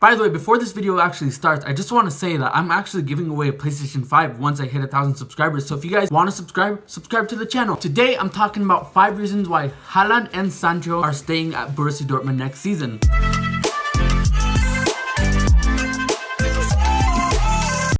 By the way, before this video actually starts, I just want to say that I'm actually giving away a PlayStation 5 once I hit a thousand subscribers. So if you guys want to subscribe, subscribe to the channel. Today, I'm talking about five reasons why Haaland and Sancho are staying at Borussia Dortmund next season.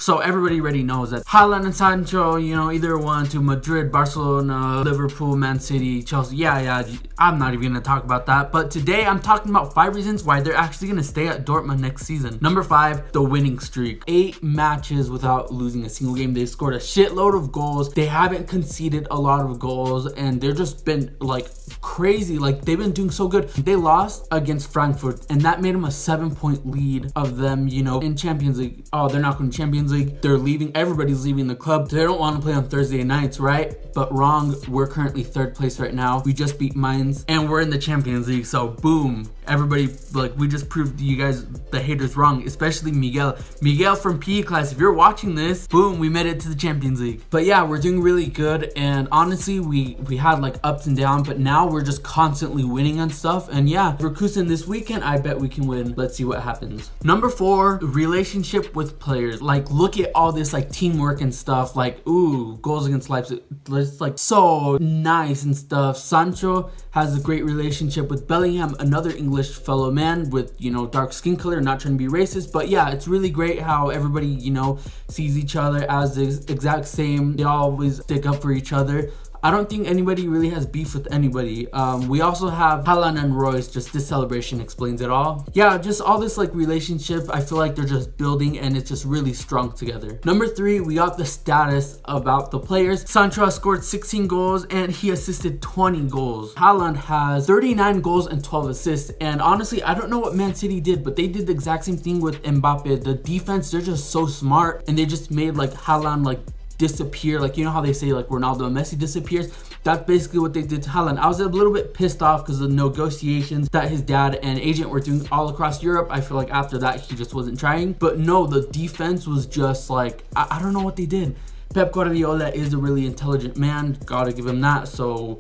So everybody already knows that Haaland and Sancho, you know, either went to Madrid, Barcelona, Liverpool, Man City, Chelsea. Yeah, yeah, I'm not even gonna talk about that. But today I'm talking about five reasons why they're actually gonna stay at Dortmund next season. Number five, the winning streak. Eight matches without losing a single game. They scored a shitload of goals. They haven't conceded a lot of goals and they're just been like crazy. Like they've been doing so good. They lost against Frankfurt and that made them a seven point lead of them, you know, in Champions League. Oh, they're not going to Champions League League. They're leaving. Everybody's leaving the club. They don't want to play on Thursday nights, right? But wrong. We're currently third place right now. We just beat Mainz and we're in the Champions League. So boom, everybody like we just proved you guys the haters wrong especially miguel. Miguel from pe class if you're watching this boom we made it to the champions league. But yeah we're doing really good and honestly we we had like ups and downs but now we're just constantly winning on stuff and yeah Leverkusen this weekend i bet we can win. Let's see what happens. Number four relationship with players. Like look at all this like teamwork and stuff like ooh goals against leipzig it's like so nice and stuff. Sancho has a great relationship with bellingham another english English fellow man with, you know, dark skin color, not trying to be racist, but yeah, it's really great how everybody, you know, sees each other as the exact same. They always stick up for each other. I don't think anybody really has beef with anybody. Um, we also have Haaland and Reus, just this celebration explains it all. Yeah, just all this like relationship, I feel like they're just building and it's just really strong together. Number three, we got the status about the players. Sancho scored 16 goals and he assisted 20 goals. Haaland has 39 goals and 12 assists. And honestly, I don't know what Man City did, but they did the exact same thing with Mbappe. The defense, they're just so smart and they just made like Haaland like disappear. Like you know how they say like Ronaldo and Messi disappears? That's basically what they did to Haaland. I was a little bit pissed off because of the negotiations that his dad and agent were doing all across Europe. I feel like after that he just wasn't trying. But no the defense was just like I, I don't know what they did. Pep Guardiola is a really intelligent man. Gotta give him that. So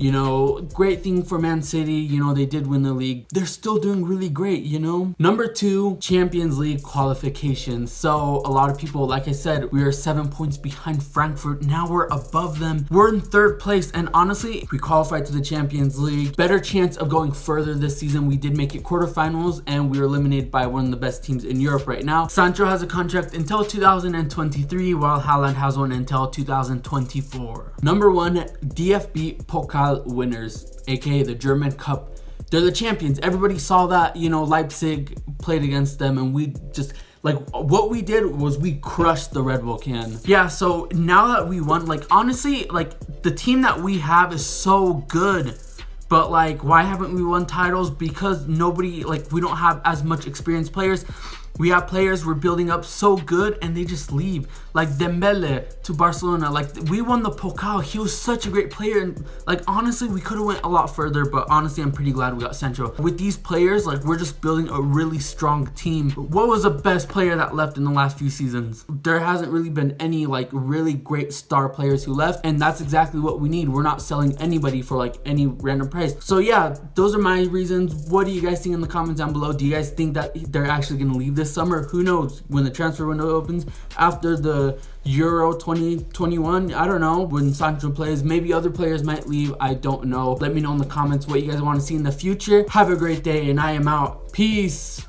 you know, great thing for Man City. You know, they did win the league. They're still doing really great, you know? Number two, Champions League qualifications. So a lot of people, like I said, we are seven points behind Frankfurt. Now we're above them. We're in third place. And honestly, we qualified to the Champions League. Better chance of going further this season. We did make it quarterfinals and we were eliminated by one of the best teams in Europe right now. Sancho has a contract until 2023 while Haaland has one until 2024. Number one, DFB Pokal winners, aka the German Cup. They're the champions. Everybody saw that, you know, Leipzig played against them and we just like what we did was we crushed the Red Bull can. Yeah, so now that we won, like honestly, like the team that we have is so good. But like, why haven't we won titles? Because nobody, like we don't have as much experienced players. We have players we're building up so good and they just leave. Like Dembele to Barcelona. Like we won the Pokal. He was such a great player. And like honestly, we could have went a lot further. But honestly, I'm pretty glad we got Sancho. With these players, like we're just building a really strong team. What was the best player that left in the last few seasons? There hasn't really been any like really great star players who left. And that's exactly what we need. We're not selling anybody for like any random price. So yeah, those are my reasons. What do you guys think in the comments down below? Do you guys think that they're actually going to leave this summer. Who knows when the transfer window opens after the Euro 2021. I don't know when Sancho plays. Maybe other players might leave. I don't know. Let me know in the comments what you guys want to see in the future. Have a great day and I am out. Peace.